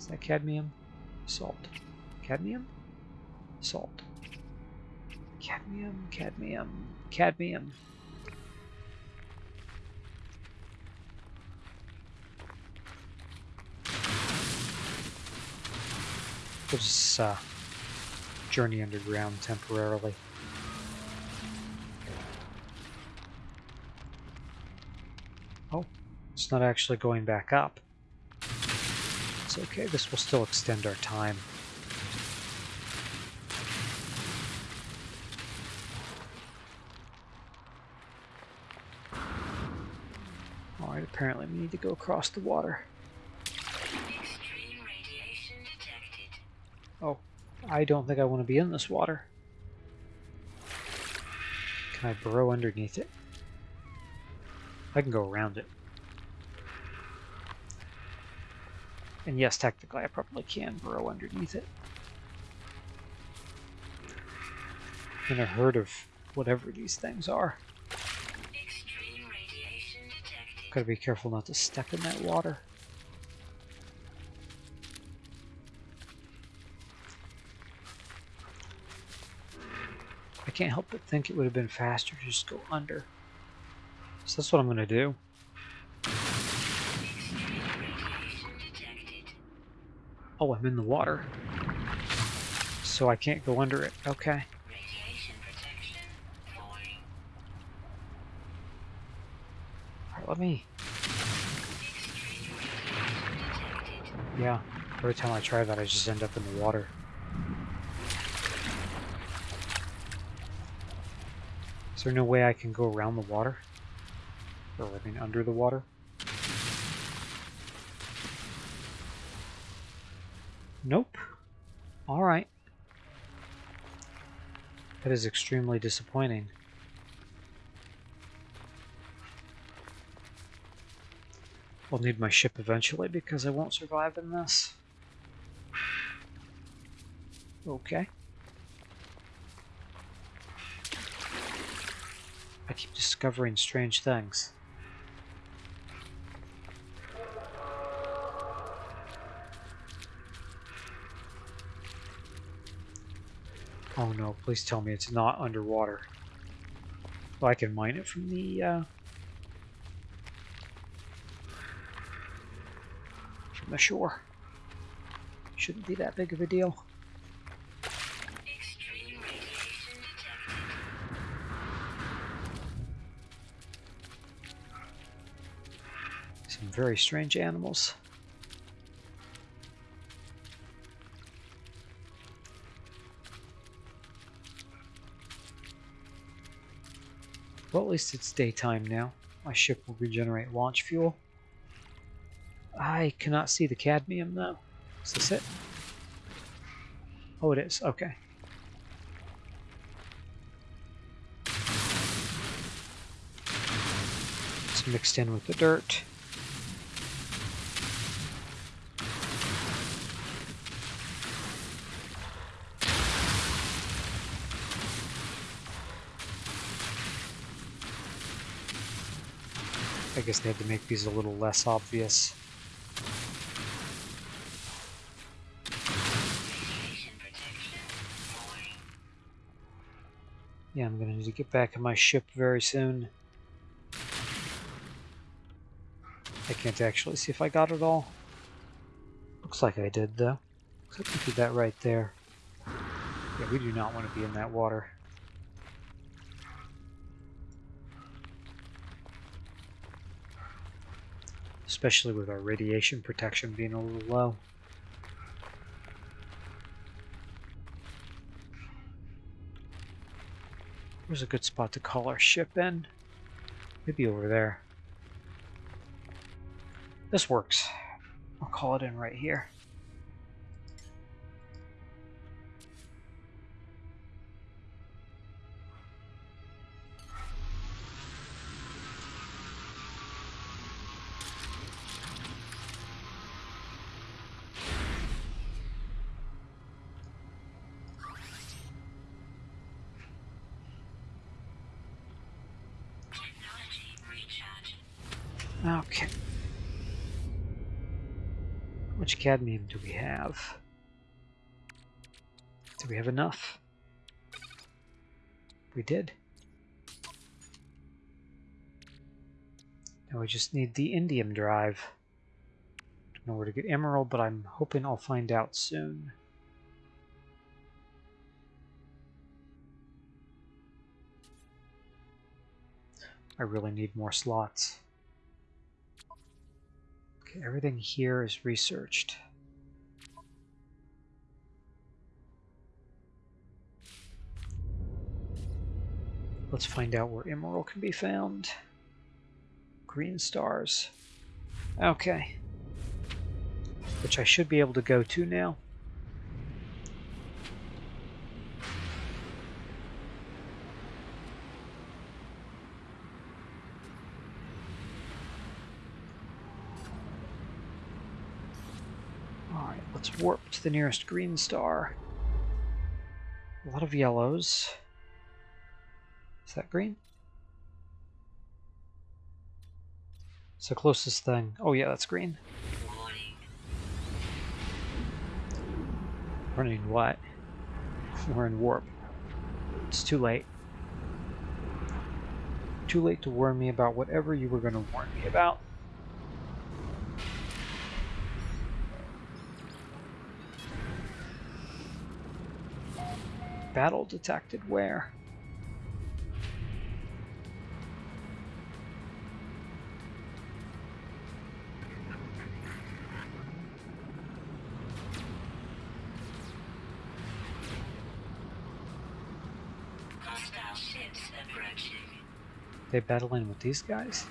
Is that cadmium? Salt. Cadmium? Salt. Cadmium, cadmium, cadmium. We'll just uh, journey underground temporarily. Oh, it's not actually going back up. It's okay, this will still extend our time. Alright, apparently we need to go across the water. Oh, I don't think I want to be in this water. Can I burrow underneath it? I can go around it. And yes, technically I probably can burrow underneath it. In a herd of whatever these things are. Gotta be careful not to step in that water. I can't help but think it would have been faster to just go under. So that's what I'm going to do. Oh, I'm in the water. So I can't go under it. Okay. Alright, let me... Yeah, every time I try that I just end up in the water. Is there no way I can go around the water? Or, I mean, under the water? Nope. Alright. That is extremely disappointing. I'll need my ship eventually because I won't survive in this. Okay. I keep discovering strange things. Oh no, please tell me it's not underwater. Well, I can mine it from the, uh, from the shore. Shouldn't be that big of a deal. Some very strange animals. Least it's daytime now. My ship will regenerate launch fuel. I cannot see the cadmium though. Is this it? Oh, it is. Okay. It's mixed in with the dirt. I guess they had to make these a little less obvious. Yeah, I'm gonna need to get back in my ship very soon. I can't actually see if I got it all. Looks like I did, though. Looks we did that right there. Yeah, we do not want to be in that water. Especially with our radiation protection being a little low. Where's a good spot to call our ship in? Maybe over there. This works. I'll call it in right here. Cadmium do we have? Do we have enough? We did. Now we just need the indium drive. Don't know where to get Emeril, but I'm hoping I'll find out soon. I really need more slots. Okay, everything here is researched. Let's find out where Emeril can be found. Green stars. Okay. Which I should be able to go to now. Alright, let's warp to the nearest green star. A lot of yellows. Is that green? It's the closest thing. Oh yeah, that's green. Running what? We're in warp. It's too late. Too late to warn me about whatever you were going to warn me about. Battle detected where? They battling with these guys?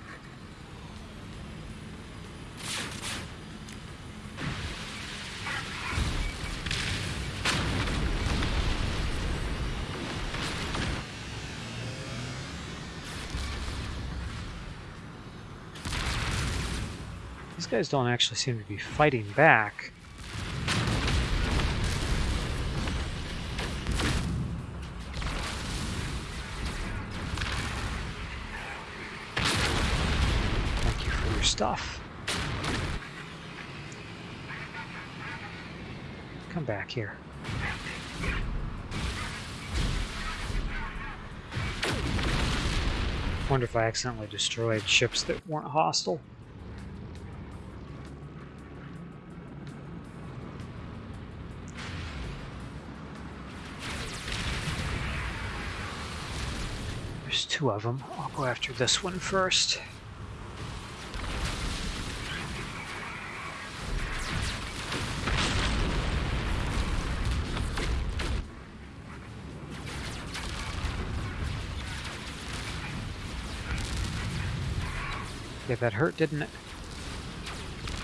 These guys don't actually seem to be fighting back. Thank you for your stuff. Come back here. Wonder if I accidentally destroyed ships that weren't hostile. There's two of them. I'll go after this one first. Yeah, that hurt, didn't it?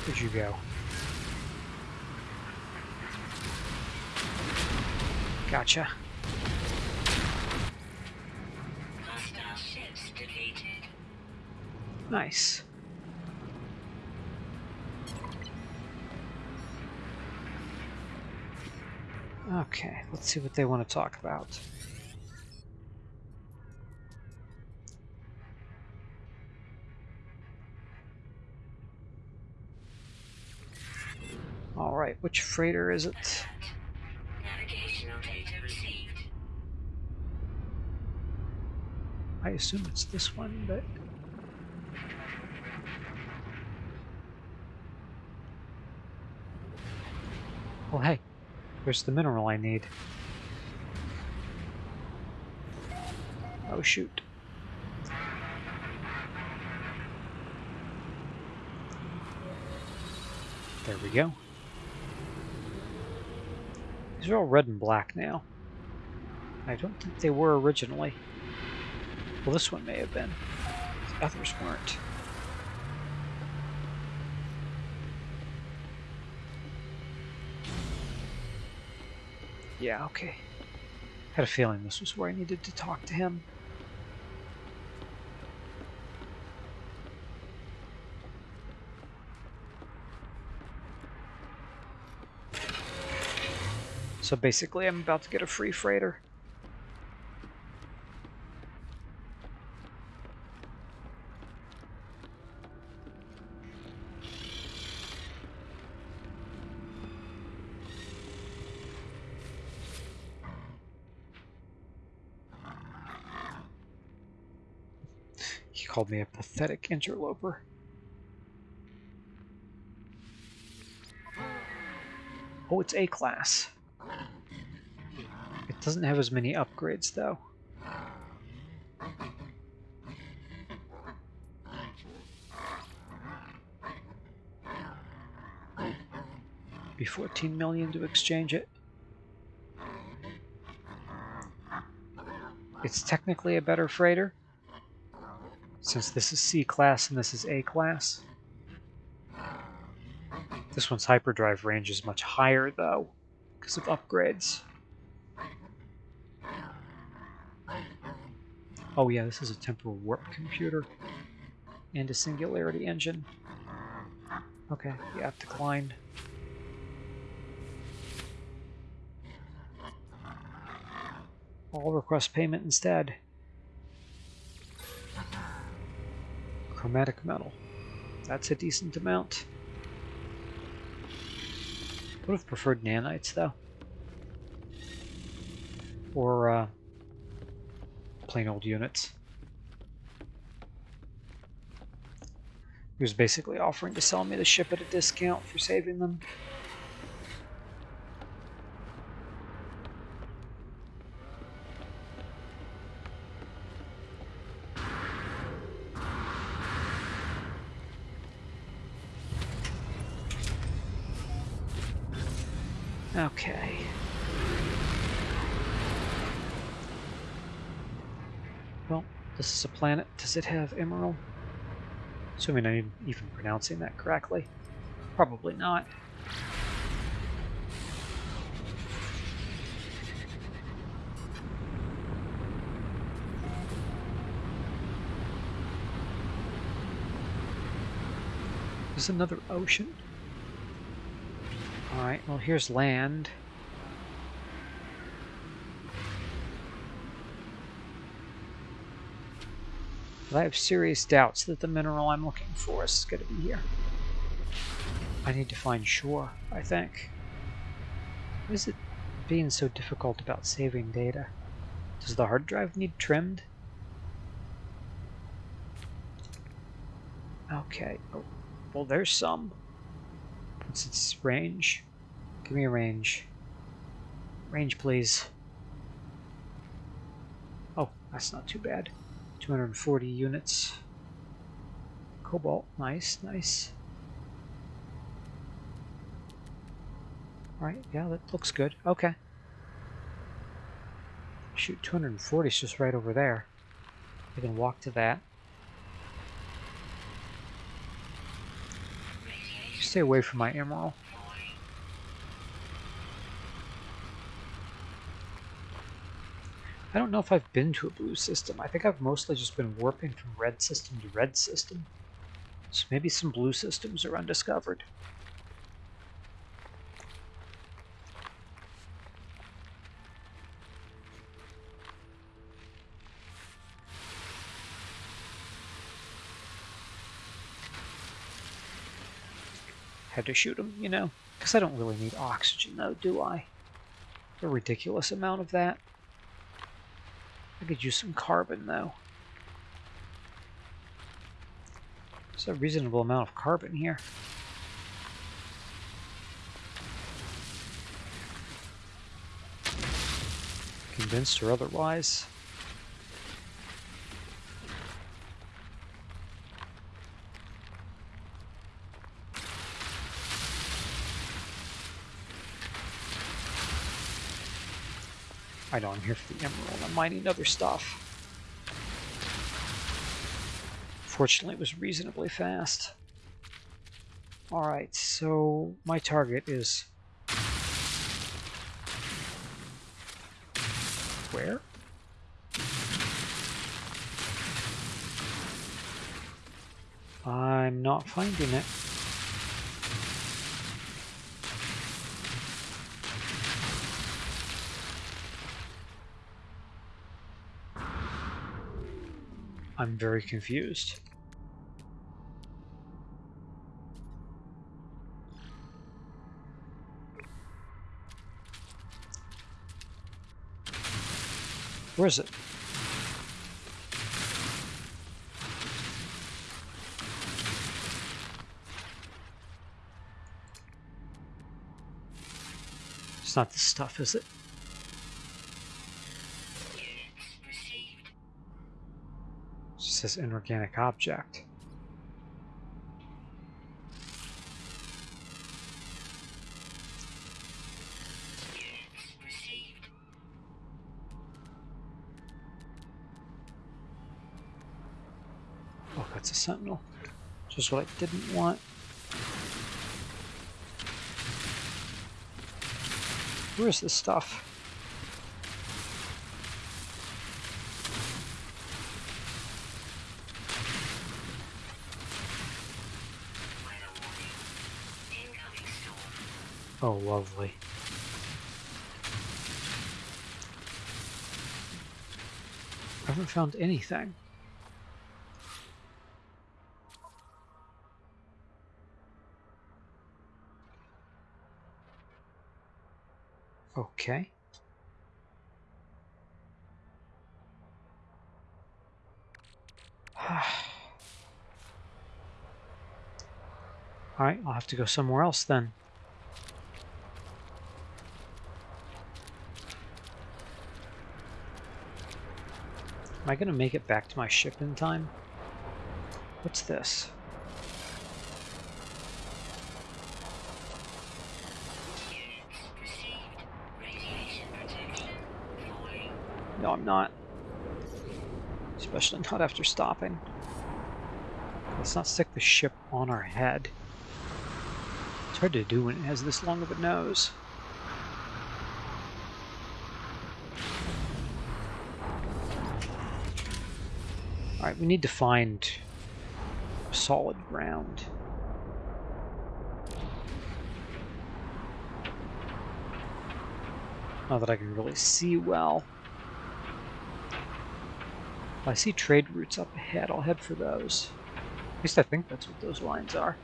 Where'd you go? Gotcha. Nice. Okay, let's see what they want to talk about. Alright, which freighter is it? I assume it's this one, but... Oh hey, where's the mineral I need? Oh shoot. There we go. These are all red and black now. I don't think they were originally. Well, this one may have been. The others weren't. Yeah, okay. Had a feeling this was where I needed to talk to him. So basically I'm about to get a free freighter. Called me a pathetic interloper. Oh, it's A class. It doesn't have as many upgrades, though. Be 14 million to exchange it. It's technically a better freighter, since this is C class and this is A class. This one's hyperdrive range is much higher, though, because of upgrades. Oh yeah, this is a temporal warp computer and a singularity engine. Okay, yeah, declined. I'll request payment instead. Chromatic metal. That's a decent amount. Would have preferred nanites, though. Or, uh, plain old units. He was basically offering to sell me the ship at a discount for saving them. Okay. Well, this is a planet. Does it have Emeril? Assuming I'm even pronouncing that correctly. Probably not. There's another ocean. Well here's land. But I have serious doubts that the mineral I'm looking for is going to be here. I need to find shore, I think. Is it being so difficult about saving data? Does the hard drive need trimmed? Okay, oh, well there's some. What's its range? Give me a range. Range, please. Oh, that's not too bad. 240 units. Cobalt, nice, nice. Alright, yeah, that looks good. Okay. Shoot, 240 is just right over there. I can walk to that. Stay away from my Emeril. I don't know if I've been to a blue system. I think I've mostly just been warping from red system to red system. So maybe some blue systems are undiscovered. Had to shoot him, you know? Because I don't really need oxygen, though, do I? A ridiculous amount of that. I could use some carbon, though. There's a reasonable amount of carbon here. Convinced or otherwise. I know I'm here for the Emeril. I'm mining other stuff. Fortunately, it was reasonably fast. Alright, so my target is... Where? I'm not finding it. I'm very confused. Where is it? It's not the stuff, is it? Says inorganic object. Oh, that's a sentinel. Just what I didn't want. Where's this stuff? Oh, lovely. I haven't found anything. Okay. Ah. Alright, I'll have to go somewhere else then. Am I going to make it back to my ship in time? What's this? No, I'm not. Especially not after stopping. Let's not stick the ship on our head. It's hard to do when it has this long of a nose. We need to find solid ground. Not that I can really see well. I see trade routes up ahead. I'll head for those. At least I think that's what those lines are.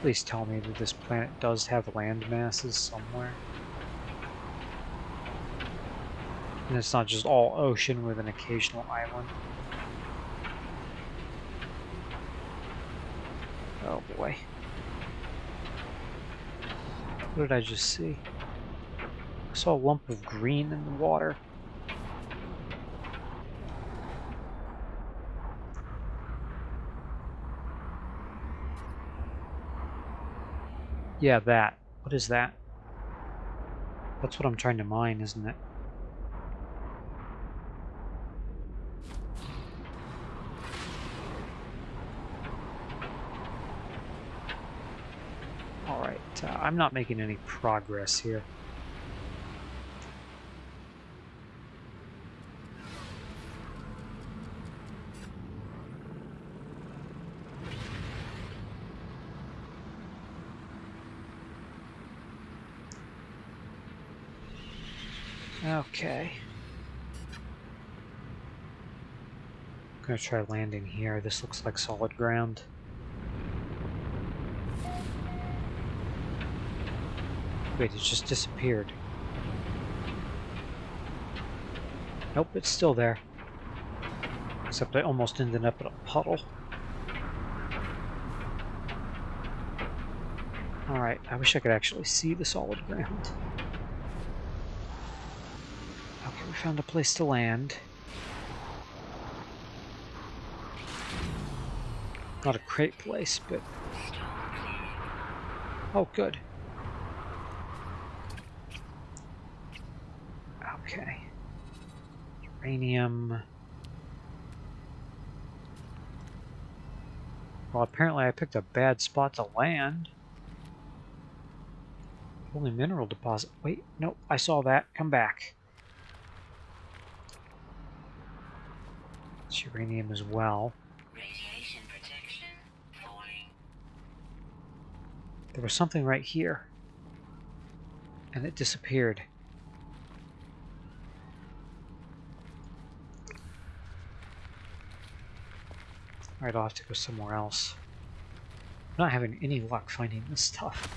Please tell me that this planet does have land masses somewhere. And it's not just all ocean with an occasional island. Oh boy. What did I just see? I saw a lump of green in the water. Yeah, that. What is that? That's what I'm trying to mine, isn't it? Alright, uh, I'm not making any progress here. Okay. I'm gonna try landing here. This looks like solid ground. Wait, it just disappeared. Nope, it's still there. Except I almost ended up in a puddle. Alright, I wish I could actually see the solid ground. Okay, we found a place to land. Not a great place, but... Oh, good. Okay. Uranium. Well, apparently I picked a bad spot to land. Only mineral deposit. Wait, nope, I saw that. Come back. It's uranium as well. Radiation protection falling. There was something right here. And it disappeared. Alright, I'll have to go somewhere else. I'm not having any luck finding this stuff.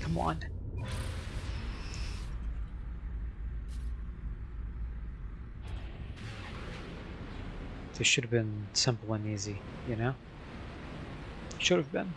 Come on. This should have been simple and easy, you know? Should have been.